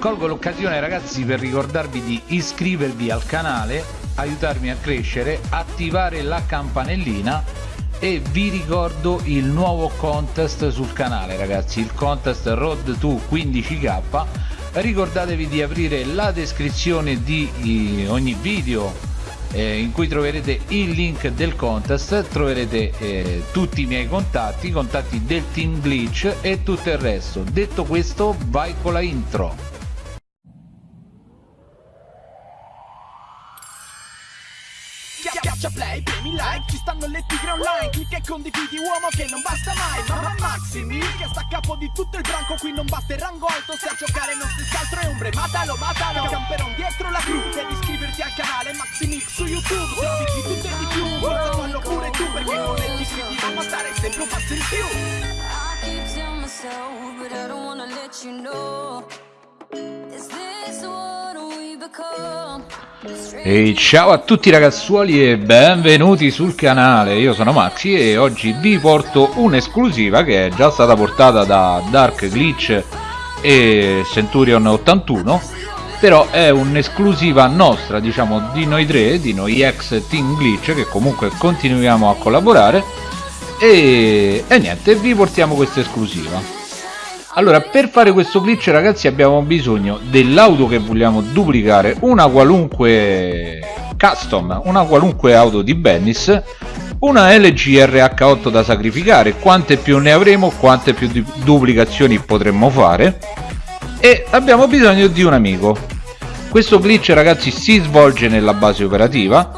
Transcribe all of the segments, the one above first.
colgo l'occasione ragazzi per ricordarvi di iscrivervi al canale aiutarmi a crescere attivare la campanellina e vi ricordo il nuovo contest sul canale ragazzi il contest road to 15k ricordatevi di aprire la descrizione di ogni video eh, in cui troverete il link del contest troverete eh, tutti i miei contatti i contatti del team glitch e tutto il resto. Detto questo vai con la intro like, ci stanno le tigre online Clicca e condividi uomo che non basta mai. Mamma Maximi che sta a capo di tutto il branco Qui non batte il rango alto, se a giocare non si scaltro e ombre. Matalo, matalo, camperon dietro la crew Devi iscriverti al canale Maximix su YouTube. Trovi di tutto e di più, forza fallo pure tu Perché con le iscritti a mazzare sempre un passo in più. I keep telling myself, but I don't wanna let you know E ciao a tutti ragazzuoli e benvenuti sul canale, io sono Maxi e oggi vi porto un'esclusiva che è già stata portata da Dark Glitch e Centurion 81 però è un'esclusiva nostra, diciamo, di noi tre, di noi ex Team Glitch che comunque continuiamo a collaborare. E, e niente, vi portiamo questa esclusiva allora per fare questo glitch ragazzi abbiamo bisogno dell'auto che vogliamo duplicare una qualunque custom una qualunque auto di Bennis una LG RH8 da sacrificare. Quante più ne avremo quante più duplicazioni potremmo fare. E abbiamo bisogno di un amico. Questo glitch ragazzi si svolge nella base operativa.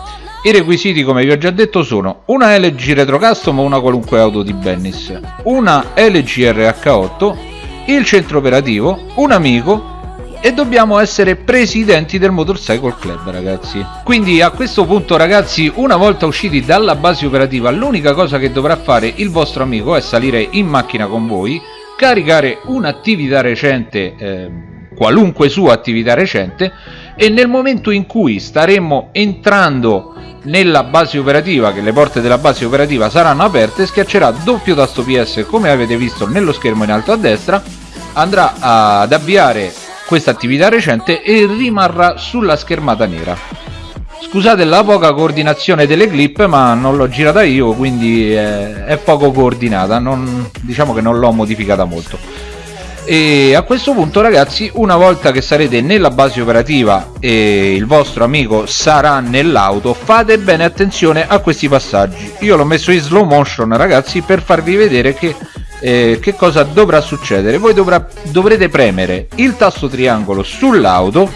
I requisiti come vi ho già detto sono una LG Retro Custom o una qualunque auto di Bennis. Una LG RH8 il centro operativo, un amico e dobbiamo essere presidenti del Motorcycle Club ragazzi. Quindi a questo punto ragazzi una volta usciti dalla base operativa l'unica cosa che dovrà fare il vostro amico è salire in macchina con voi caricare un'attività recente eh, qualunque sua attività recente e nel momento in cui staremo entrando nella base operativa che le porte della base operativa saranno aperte schiaccerà doppio tasto ps come avete visto nello schermo in alto a destra andrà ad avviare questa attività recente e rimarrà sulla schermata nera. Scusate la poca coordinazione delle clip ma non l'ho girata io quindi è, è poco coordinata. Non, diciamo che non l'ho modificata molto e a questo punto ragazzi una volta che sarete nella base operativa e il vostro amico sarà nell'auto fate bene attenzione a questi passaggi. Io l'ho messo in slow motion ragazzi per farvi vedere che eh, che cosa dovrà succedere. Voi dovrà, dovrete premere il tasto triangolo sull'auto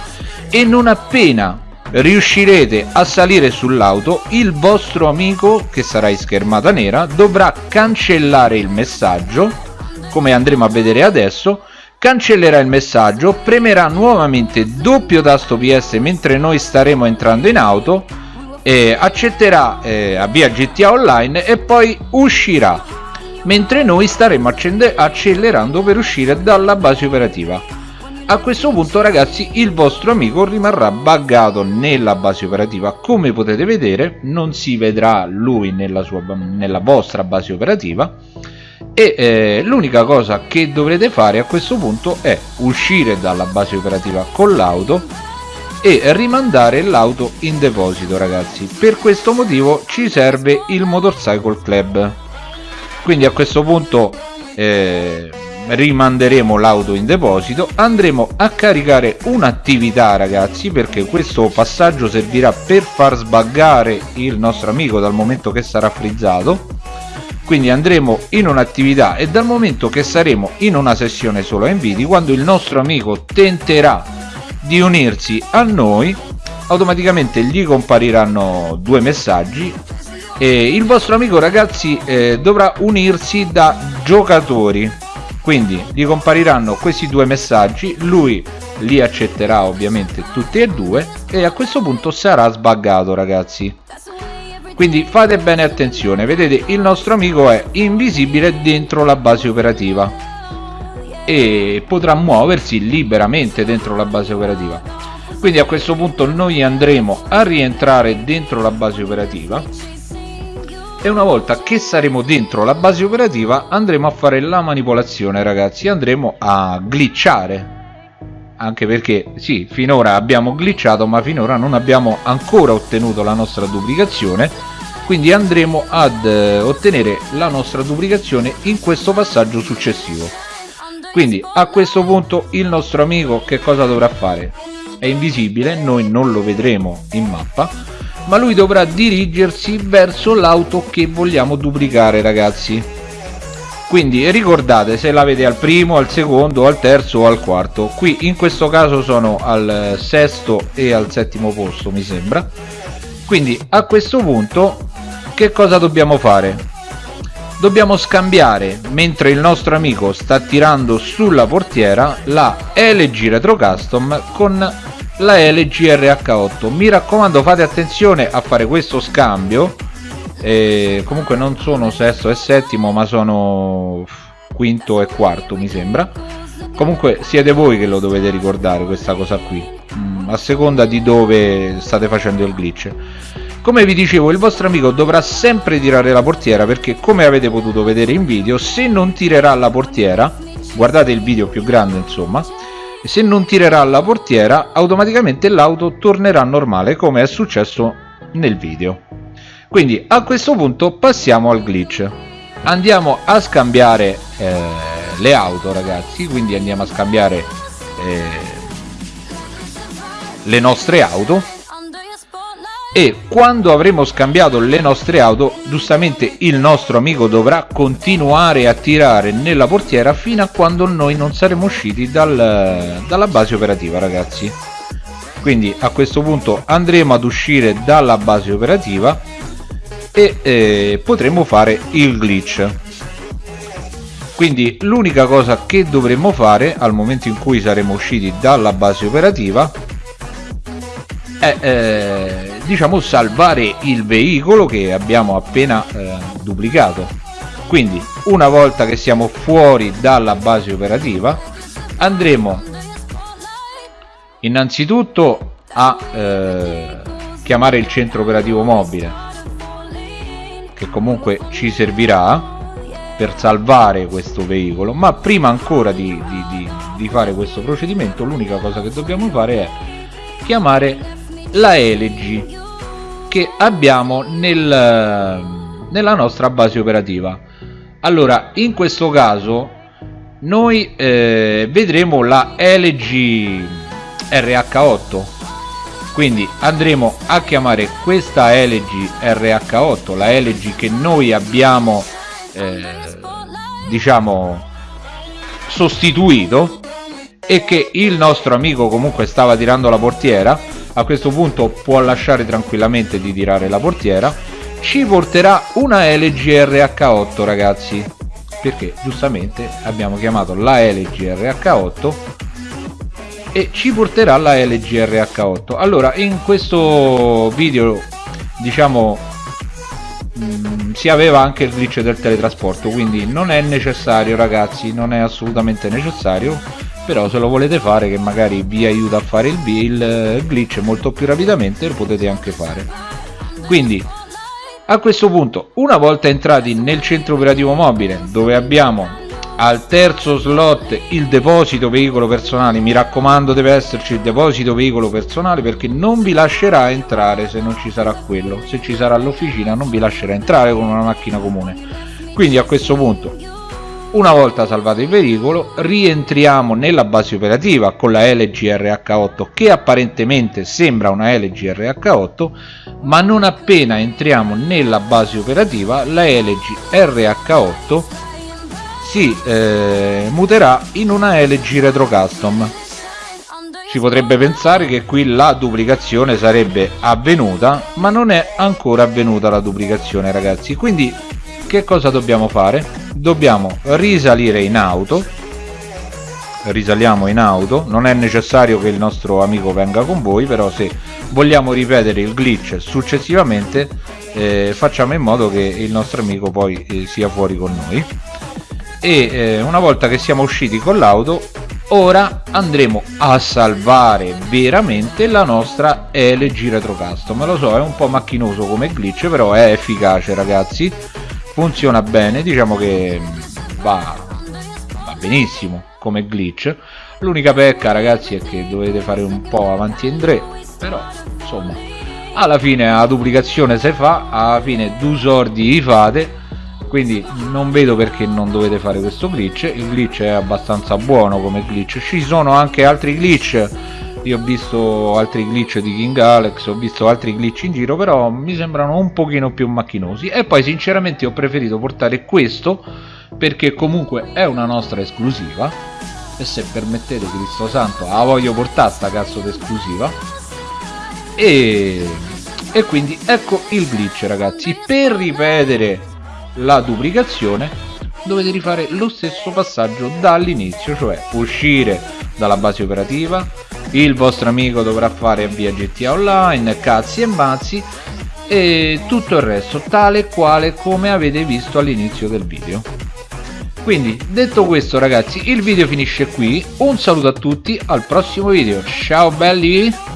e non appena riuscirete a salire sull'auto il vostro amico che sarà in schermata nera dovrà cancellare il messaggio come andremo a vedere adesso cancellerà il messaggio premerà nuovamente doppio tasto ps mentre noi staremo entrando in auto eh, accetterà eh, avvia gta online e poi uscirà mentre noi staremo accelerando per uscire dalla base operativa. A questo punto ragazzi il vostro amico rimarrà buggato nella base operativa. Come potete vedere non si vedrà lui nella, sua, nella vostra base operativa e eh, l'unica cosa che dovrete fare a questo punto è uscire dalla base operativa con l'auto e rimandare l'auto in deposito ragazzi. Per questo motivo ci serve il motorcycle club. Quindi a questo punto eh, rimanderemo l'auto in deposito andremo a caricare un'attività ragazzi perché questo passaggio servirà per far sbaggare il nostro amico dal momento che sarà frizzato quindi andremo in un'attività e dal momento che saremo in una sessione solo inviti quando il nostro amico tenterà di unirsi a noi automaticamente gli compariranno due messaggi e il vostro amico ragazzi eh, dovrà unirsi da giocatori. Quindi gli compariranno questi due messaggi lui li accetterà ovviamente tutti e due e a questo punto sarà sbaggato ragazzi quindi fate bene attenzione vedete il nostro amico è invisibile dentro la base operativa e potrà muoversi liberamente dentro la base operativa. Quindi a questo punto noi andremo a rientrare dentro la base operativa e una volta che saremo dentro la base operativa andremo a fare la manipolazione ragazzi andremo a glitchare anche perché sì finora abbiamo glitchato ma finora non abbiamo ancora ottenuto la nostra duplicazione. Quindi andremo ad eh, ottenere la nostra duplicazione in questo passaggio successivo. Quindi a questo punto il nostro amico che cosa dovrà fare? È invisibile noi non lo vedremo in mappa ma lui dovrà dirigersi verso l'auto che vogliamo duplicare ragazzi quindi ricordate se l'avete al primo al secondo al terzo o al quarto. Qui in questo caso sono al sesto e al settimo posto mi sembra. Quindi a questo punto che cosa dobbiamo fare? Dobbiamo scambiare mentre il nostro amico sta tirando sulla portiera la LG Retro Custom con la LG RH8 mi raccomando fate attenzione a fare questo scambio e comunque non sono sesto e settimo ma sono quinto e quarto mi sembra. Comunque siete voi che lo dovete ricordare questa cosa qui. Mm, a seconda di dove state facendo il glitch. Come vi dicevo il vostro amico dovrà sempre tirare la portiera perché come avete potuto vedere in video se non tirerà la portiera guardate il video più grande insomma se non tirerà la portiera automaticamente l'auto tornerà normale come è successo nel video quindi a questo punto passiamo al glitch. Andiamo a scambiare eh, le auto ragazzi. Quindi andiamo a scambiare eh, le nostre auto. E quando avremo scambiato le nostre auto giustamente il nostro amico dovrà continuare a tirare nella portiera fino a quando noi non saremo usciti dal, dalla base operativa ragazzi. Quindi a questo punto andremo ad uscire dalla base operativa e eh, potremo fare il glitch. Quindi l'unica cosa che dovremmo fare al momento in cui saremo usciti dalla base operativa è eh, diciamo salvare il veicolo che abbiamo appena eh, duplicato. Quindi una volta che siamo fuori dalla base operativa andremo innanzitutto a eh, chiamare il centro operativo mobile che comunque ci servirà per salvare questo veicolo ma prima ancora di, di, di, di fare questo procedimento l'unica cosa che dobbiamo fare è chiamare la LG che abbiamo nel, nella nostra base operativa. Allora in questo caso noi eh, vedremo la LG RH8 quindi andremo a chiamare questa LG RH8 la LG che noi abbiamo eh, diciamo sostituito e che il nostro amico comunque stava tirando la portiera. A questo punto può lasciare tranquillamente di tirare la portiera. Ci porterà una LG RH8 ragazzi. Perché giustamente abbiamo chiamato la LG RH8 e ci porterà la LG RH8 allora in questo video diciamo mh, mm, si aveva anche il glitch del teletrasporto quindi non è necessario ragazzi non è assolutamente necessario però se lo volete fare che magari vi aiuta a fare il, il glitch molto più rapidamente lo potete anche fare. Quindi a questo punto una volta entrati nel centro operativo mobile dove abbiamo al terzo slot il deposito veicolo personale. Mi raccomando deve esserci il deposito veicolo personale perché non vi lascerà entrare se non ci sarà quello. Se ci sarà l'officina non vi lascerà entrare con una macchina comune. Quindi a questo punto una volta salvato il veicolo rientriamo nella base operativa con la LG RH8 che apparentemente sembra una LG RH8 ma non appena entriamo nella base operativa la LG RH8 si eh, muterà in una LG Retro Custom. Si potrebbe pensare che qui la duplicazione sarebbe avvenuta ma non è ancora avvenuta la duplicazione ragazzi. Quindi che cosa dobbiamo fare? dobbiamo risalire in auto. Risaliamo in auto. Non è necessario che il nostro amico venga con voi però se vogliamo ripetere il glitch successivamente eh, facciamo in modo che il nostro amico poi eh, sia fuori con noi e eh, una volta che siamo usciti con l'auto ora andremo a salvare veramente la nostra LG Retro Custom. Lo so è un po' macchinoso come glitch però è efficace ragazzi. Funziona bene diciamo che mm, va, va benissimo come glitch. L'unica pecca ragazzi è che dovete fare un po' avanti e indietro però insomma alla fine la duplicazione si fa alla fine due sordi li fate quindi non vedo perché non dovete fare questo glitch. Il glitch è abbastanza buono come glitch. Ci sono anche altri glitch. Io ho visto altri glitch di King Alex ho visto altri glitch in giro però mi sembrano un pochino più macchinosi. E poi sinceramente ho preferito portare questo perché comunque è una nostra esclusiva. E se permettete Cristo Santo la voglio portare sta cazzo d'esclusiva e, e quindi ecco il glitch ragazzi. Per ripetere la duplicazione dovete rifare lo stesso passaggio dall'inizio cioè uscire dalla base operativa il vostro amico dovrà fare via GTA Online cazzi e mazzi e tutto il resto tale e quale come avete visto all'inizio del video. Quindi detto questo ragazzi il video finisce qui. Un saluto a tutti al prossimo video. Ciao belli